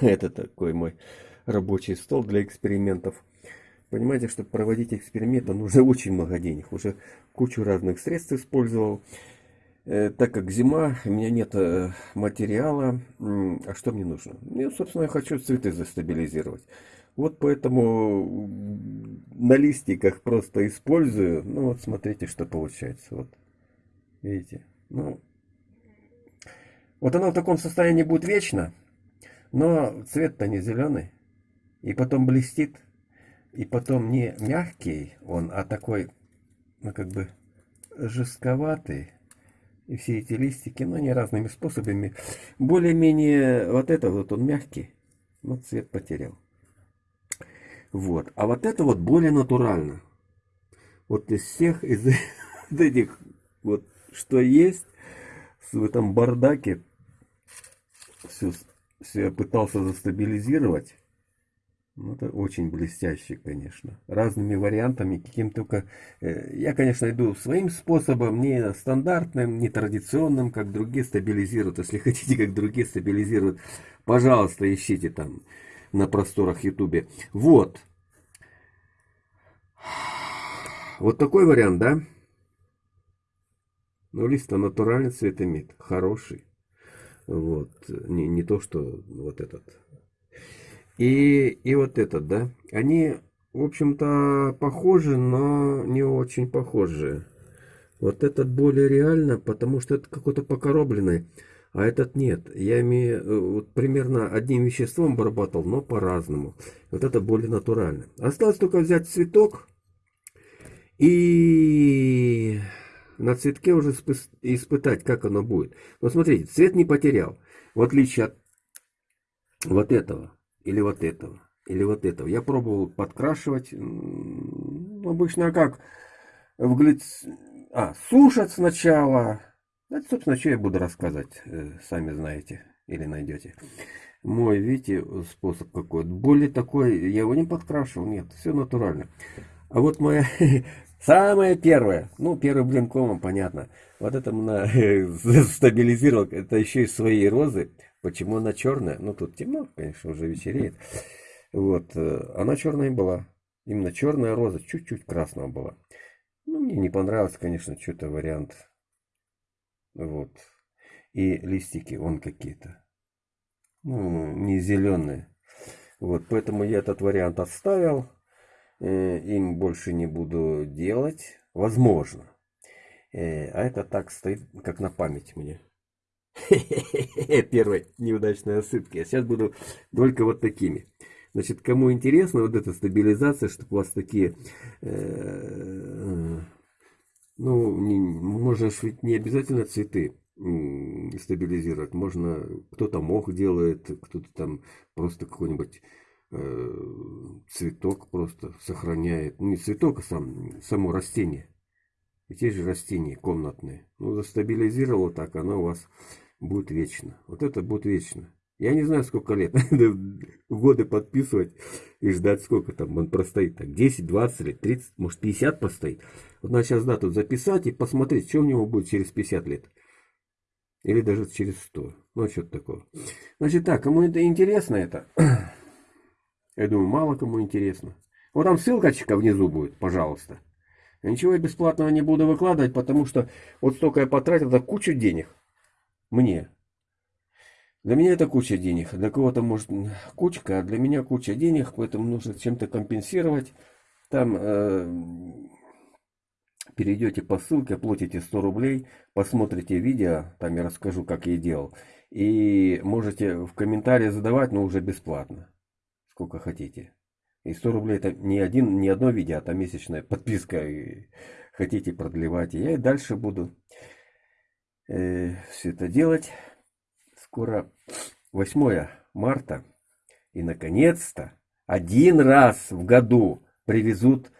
Это такой мой рабочий стол для экспериментов. Понимаете, чтобы проводить эксперименты, нужно очень много денег. Уже кучу разных средств использовал. Э, так как зима, у меня нет э, материала, а что мне нужно? Мне, собственно, я хочу цветы застабилизировать. Вот поэтому на листиках просто использую. Ну вот смотрите, что получается. Вот. Видите? Ну, вот оно в таком состоянии будет вечно, но цвет-то не зеленый. И потом блестит. И потом не мягкий он, а такой, ну как бы жестковатый. И все эти листики, ну не разными способами. Более-менее вот это вот он мягкий, но цвет потерял. Вот. А вот это вот более натурально. Вот из всех из этих вот что есть в этом бардаке все, все я пытался застабилизировать. Ну, это очень блестяще, конечно. Разными вариантами, каким только... Э, я, конечно, иду своим способом, не стандартным, не традиционным, как другие стабилизируют. Если хотите, как другие стабилизируют, пожалуйста, ищите там на просторах Ютубе. Вот. Вот такой вариант, да? Ну, лист натуральный цвет имеет, хороший. Вот, не, не то, что вот этот. И, и вот этот, да? Они, в общем-то, похожи, но не очень похожи. Вот этот более реально, потому что это какой-то покоробленный. А этот нет. Я имею э, вот, примерно одним веществом обрабатывал, но по-разному. Вот это более натурально. Осталось только взять цветок и на цветке уже испытать, как оно будет. Но смотрите, цвет не потерял. В отличие от вот этого, или вот этого, или вот этого. Я пробовал подкрашивать. Обычно как? В глиц... А, сушат сначала. Это, собственно, что я буду рассказывать, э, сами знаете или найдете. Мой, видите, способ какой. Более такой, я его не подкрашивал, нет, все натурально. А вот моя Самое первое, ну, первый блин комом, понятно. Вот это на, стабилизировал, это еще и свои розы. Почему она черная? Ну, тут темно, конечно, уже вечереет. Вот, э, она черная была. Именно черная роза, чуть-чуть красного была. Ну, мне не понравился, конечно, что-то вариант. Вот. И листики, вон какие-то. Ну, не зеленые. Вот, поэтому я этот вариант оставил. Э, им больше не буду делать. Возможно. Э, а это так стоит, как на память мне. Первой неудачной осыпки. А сейчас буду только вот такими. Значит, кому интересно вот эта стабилизация, чтобы у вас такие... Э, ну, можно ведь не обязательно цветы стабилизировать. Можно, кто-то мох делает, кто-то там просто какой-нибудь цветок просто сохраняет, ну не цветок, а сам, само растение. И те же растения комнатные. Ну, застабилизировало так, оно у вас будет вечно. Вот это будет вечно. Я не знаю, сколько лет. Годы подписывать и ждать, сколько там он простоит. Так, 10, 20 лет, 30, может 50 постоит. Вот надо сейчас дату записать и посмотреть, что у него будет через 50 лет. Или даже через 100. Ну, что-то такое. Значит так, кому это интересно это, Я думаю, мало кому интересно. Вот там ссылочка внизу будет, пожалуйста. ничего бесплатного не буду выкладывать, потому что вот столько я потратил, это кучу денег. Мне. Для меня это куча денег. Для кого-то может кучка, а для меня куча денег, поэтому нужно чем-то компенсировать. Там э, перейдете по ссылке, оплатите 100 рублей, посмотрите видео, там я расскажу, как я делал. И можете в комментарии задавать, но уже бесплатно сколько хотите. И 100 рублей это не, один, не одно видео, а там месячная подписка. И хотите продлевать. И я и дальше буду э, все это делать. Скоро 8 марта. И наконец-то один раз в году привезут